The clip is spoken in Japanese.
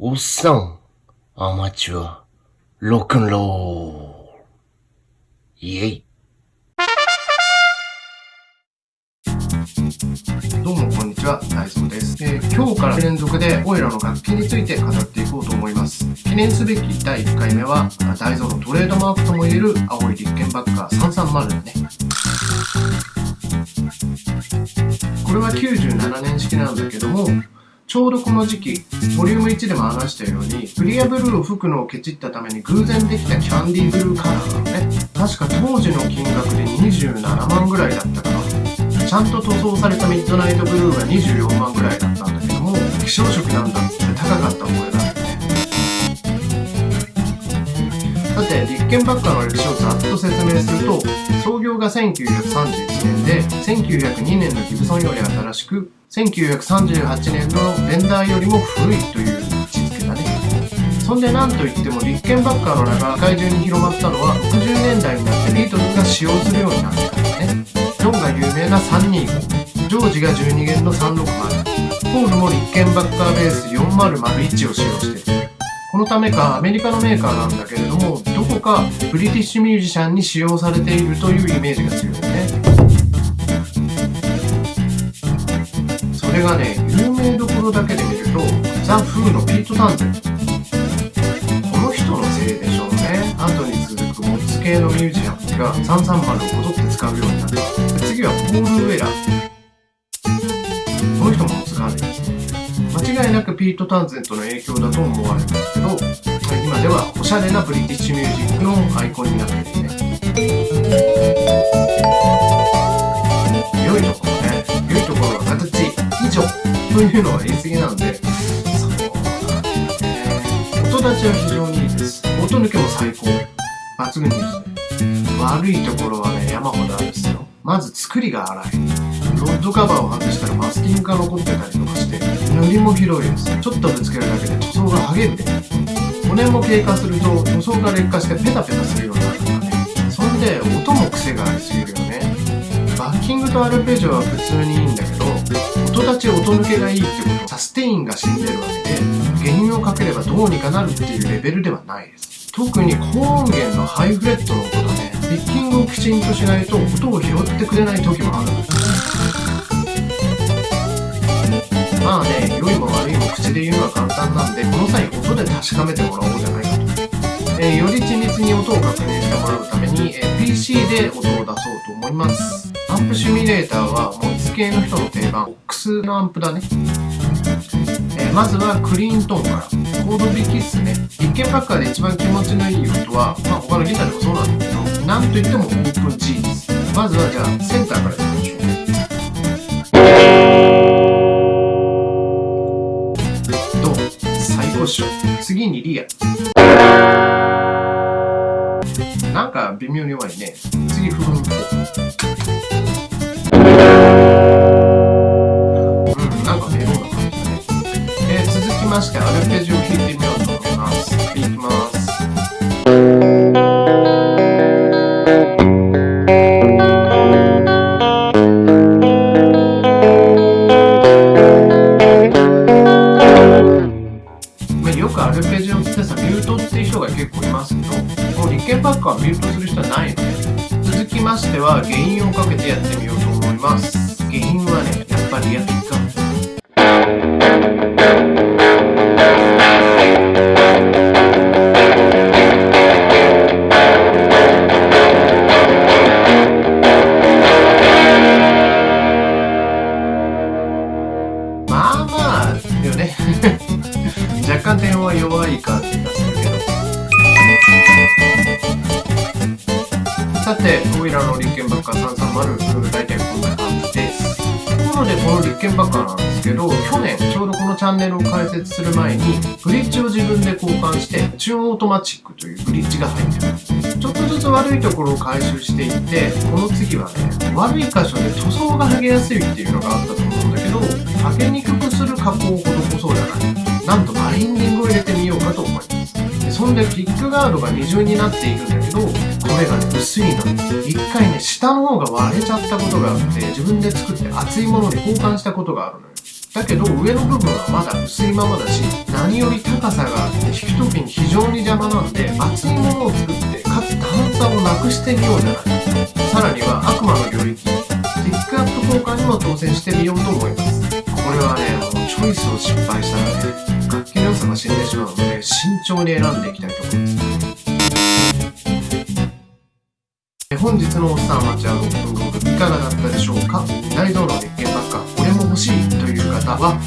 おっさん、アマチュア、ロックンロール。イェイ。どうもこんにちは、大蔵です、えー今日から連続でオイラの楽器について語っていこうと思います。記念すべき第1回目は、あ大蔵のトレードマークともいえる青い立憲バッカー330ね。これは97年式なんだけども、ちょうどこの時期、ボリューム1でも話したように、クリアブルーを吹くのをケチったために偶然できたキャンディーブルーカラーなのね。確か当時の金額で27万ぐらいだったかな。ちゃんと塗装されたミッドナイトブルーが24万ぐらいだったんだけども希少色なんだって高かった覚えがさて立憲バッカーの歴史をざっと説明すると創業が1931年で1902年のギブソンより新しく1938年のベンダーよりも古いという位置づけだね。そんで何といっても立憲バッカーの名が世界中に広まったのは60年代になってビートルズが使用するようになってからね。ジョンが有名な325ジョージが12弦の360ポールも立憲バッカーベース4001を使用している。このためかアメリカのメーカーなんだけれどもどこかブリティッシュミュージシャンに使用されているというイメージが強いね。それがね有名どころだけで見るとザ・フーのピート・タンゼンこの人のせいでしょうね。後に続くモッツ系のミュージシャンが330をこぞって使うようになった次はポール・ウェラー。間違いなくピート・タンゼントの影響だと思われるんですけど今ではおしゃれなブリティッシュミュージックのアイコンになっているね。良いところね。良いところは形以上というのは言い過ぎなんでそうなんでね。音立ちは非常にいいです。音抜けも最高。抜群ですね。悪いところはね山ほどあるんですよ。まず作りが荒い。ロッドカバーを外したらマスキングが残ってたりとかして塗りも広いですちょっとぶつけるだけで塗装が剥げるで5年も経過すると塗装が劣化してペタペタするようになるとかね。そんで音も癖がありすぎるよね。バッキングとアルペジオは普通にいいんだけど音立ち音抜けがいいってことはサステインが死んでるわけで原因をかければどうにかなるっていうレベルではないです。特に高音源のハイフレットの音だねピッキングをきちんとしないと音を拾ってくれない時もある。んですまあね良いも悪いも口で言うのは簡単なんでこの際音で確かめてもらおうじゃないかと、えーより緻密に音を確認してもらうために、えー PC で音を出そうと思います。アンプシミュレーターはモッツ系の人の定番 OX のアンプだね。えまずはクリーントーンから。コード弾きっすね。一見バッカーで一番気持ちのいい音は、まあ、他のギターでもそうなんだけど。なんといってもオープン G ですまずはじゃあセンターからいきましょうド最高っしょ次にリアなんか微妙に弱いね次フロントうんなんかメロウな感じだね。えー続きましてアルペジオ弾いてみようと思います。いきます。ましては原因をかけてやってみようと思います。原因はねやっぱりリアピックアップまあまあよね。若干電話弱い感じがさてオイラのリッケンバッカー330大体こんな感じです。ところでこのリッケンバッカーなんですけど去年ちょうどこのチャンネルを開設する前にブリッジを自分で交換してチューンオートマチックというブリッジが入ってます。ちょっとずつ悪いところを改修していってこの次はね悪い箇所で塗装が剥げやすいっていうのがあったと思うんだけど剥げにくくする加工を施そうじゃない。なんとバインディングを入れてみようかと思います。そんでピックガードが二重になっているんだけどこれがね薄いの一回ね下の方が割れちゃったことがあって自分で作って厚いものに交換したことがあるのよ。だけど上の部分はまだ薄いままだし何より高さがあって弾く時に非常に邪魔なんで厚いものを作ってかつ段差をなくしてみようじゃない。さらには悪魔の領域ピックアップ交換にも挑戦してみようと思います。これはねもうチョイスを失敗したらね楽器の良さが死んでしまうので慎重に選んでいきたいと思います。本日のおっさんアマチュアロックンロールいかがだったでしょうか？大道の鉄拳ばっかこれも欲しいという方は